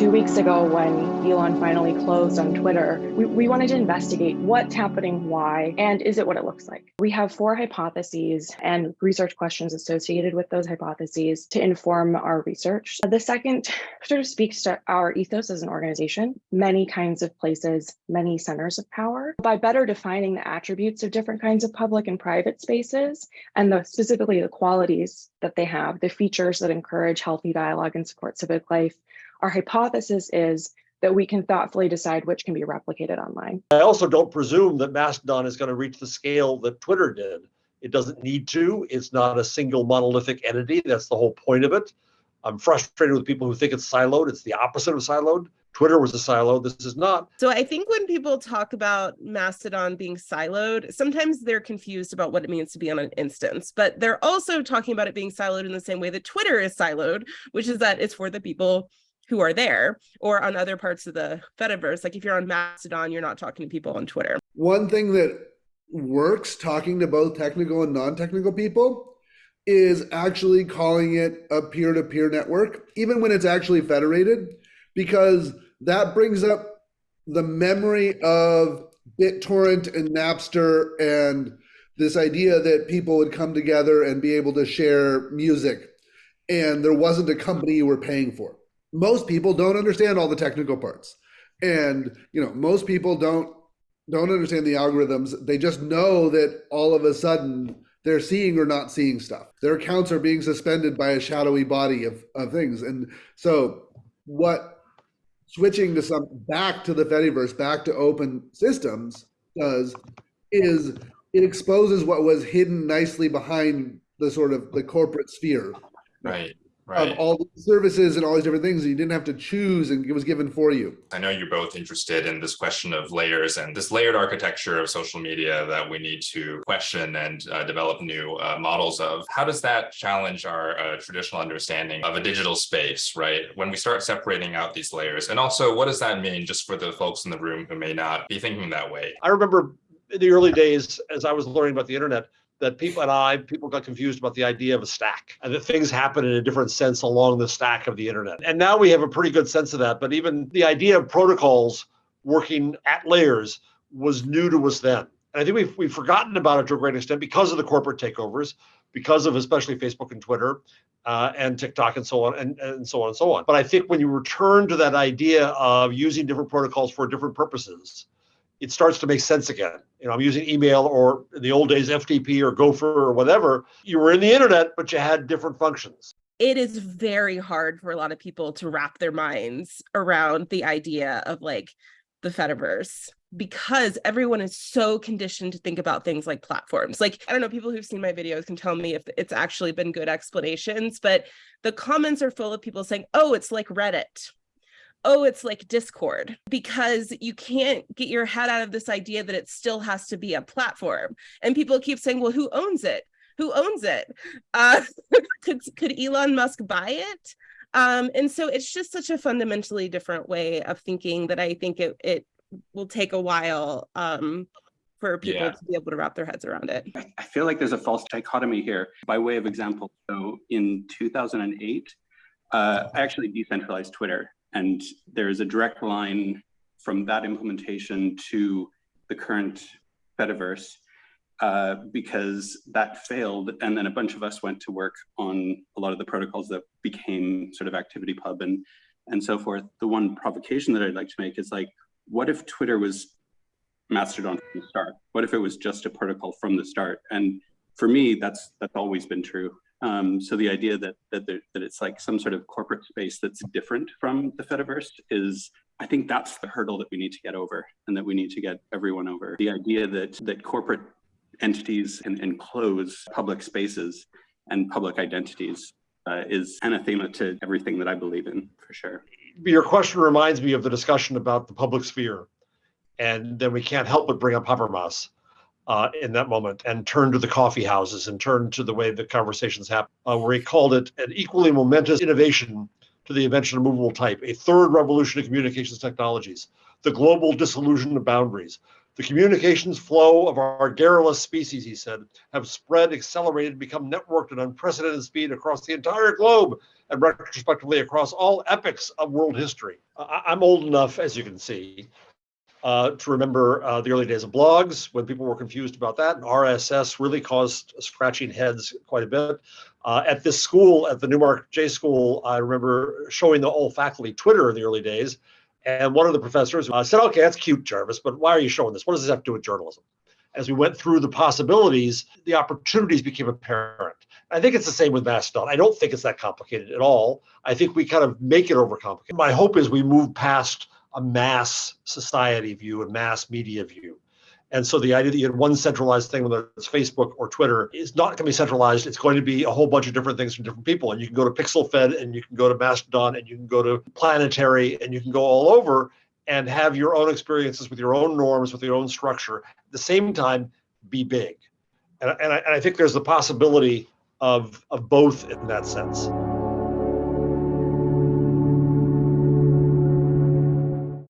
two weeks ago when Elon finally closed on Twitter, we, we, wanted to investigate what's happening, why, and is it what it looks like? We have four hypotheses and research questions associated with those hypotheses to inform our research. The second sort of speaks to our ethos as an organization, many kinds of places, many centers of power, by better defining the attributes of different kinds of public and private spaces, and the, specifically the qualities that they have, the features that encourage healthy dialogue and support civic life, our hypothesis is that we can thoughtfully decide which can be replicated online. I also don't presume that Mastodon is going to reach the scale that Twitter did. It doesn't need to. It's not a single monolithic entity. That's the whole point of it. I'm frustrated with people who think it's siloed. It's the opposite of siloed. Twitter was a silo. This is not. So I think when people talk about Mastodon being siloed, sometimes they're confused about what it means to be on an instance, but they're also talking about it being siloed in the same way that Twitter is siloed, which is that it's for the people who are there or on other parts of the Fediverse. Like if you're on Mastodon, you're not talking to people on Twitter. One thing that works talking to both technical and non-technical people is actually calling it a peer-to-peer network, even when it's actually federated, because that brings up the memory of BitTorrent and Napster and this idea that people would come together and be able to share music. And there wasn't a company you were paying for. Most people don't understand all the technical parts. And you know most people don't don't understand the algorithms. They just know that all of a sudden they're seeing or not seeing stuff. Their accounts are being suspended by a shadowy body of, of things. And so what switching to some back to the fediverse back to open systems does is it exposes what was hidden nicely behind the sort of the corporate sphere. Right right. of all the services and all these different things. You didn't have to choose and it was given for you. I know you're both interested in this question of layers and this layered architecture of social media that we need to question and uh, develop new uh, models of. How does that challenge our uh, traditional understanding of a digital space, right? When we start separating out these layers and also what does that mean just for the folks in the room who may not be thinking that way? I remember in the early days as I was learning about the internet, that people and I, people got confused about the idea of a stack and that things happen in a different sense along the stack of the internet. And now we have a pretty good sense of that. But even the idea of protocols working at layers was new to us then. And I think we've, we've forgotten about it to a great extent because of the corporate takeovers, because of especially Facebook and Twitter uh, and TikTok and so on and, and so on and so on. But I think when you return to that idea of using different protocols for different purposes, it starts to make sense again. You know, I'm using email or in the old days FTP or Gopher or whatever. You were in the internet, but you had different functions. It is very hard for a lot of people to wrap their minds around the idea of like the Fediverse because everyone is so conditioned to think about things like platforms. Like, I don't know, people who've seen my videos can tell me if it's actually been good explanations, but the comments are full of people saying, oh, it's like Reddit oh, it's like Discord, because you can't get your head out of this idea that it still has to be a platform. And people keep saying, well, who owns it? Who owns it? Uh, could, could Elon Musk buy it? Um, and so it's just such a fundamentally different way of thinking that I think it, it will take a while um, for people yeah. to be able to wrap their heads around it. I feel like there's a false dichotomy here. By way of example, so in 2008, uh, I actually decentralized Twitter and there's a direct line from that implementation to the current Fediverse uh, because that failed. And then a bunch of us went to work on a lot of the protocols that became sort of ActivityPub and, and so forth. The one provocation that I'd like to make is like, what if Twitter was Mastodon from the start? What if it was just a protocol from the start? And for me, that's that's always been true. Um, so the idea that that, there, that it's like some sort of corporate space that's different from the Fediverse is, I think that's the hurdle that we need to get over and that we need to get everyone over. The idea that that corporate entities can enclose public spaces and public identities uh, is anathema to everything that I believe in, for sure. Your question reminds me of the discussion about the public sphere. And then we can't help but bring up Habermas uh, in that moment and turned to the coffee houses and turned to the way the conversations happen, uh, where he called it an equally momentous innovation to the invention of movable type, a third revolution in communications technologies, the global disillusion of boundaries, the communications flow of our garrulous species, he said, have spread, accelerated, become networked at unprecedented speed across the entire globe and retrospectively across all epochs of world history. I- I'm old enough, as you can see, uh, to remember uh, the early days of blogs when people were confused about that. And RSS really caused scratching heads quite a bit. Uh, at this school, at the Newmark J School, I remember showing the whole faculty Twitter in the early days. And one of the professors uh, said, okay, that's cute, Jarvis, but why are you showing this? What does this have to do with journalism? As we went through the possibilities, the opportunities became apparent. I think it's the same with Mastodon. I don't think it's that complicated at all. I think we kind of make it overcomplicated. My hope is we move past a mass society view, a mass media view. And so the idea that you had one centralized thing, whether it's Facebook or Twitter, is not going to be centralized. It's going to be a whole bunch of different things from different people. And you can go to PixelFed and you can go to Mastodon and you can go to Planetary and you can go all over and have your own experiences with your own norms, with your own structure. At the same time, be big. And, and, I, and I think there's the possibility of, of both in that sense.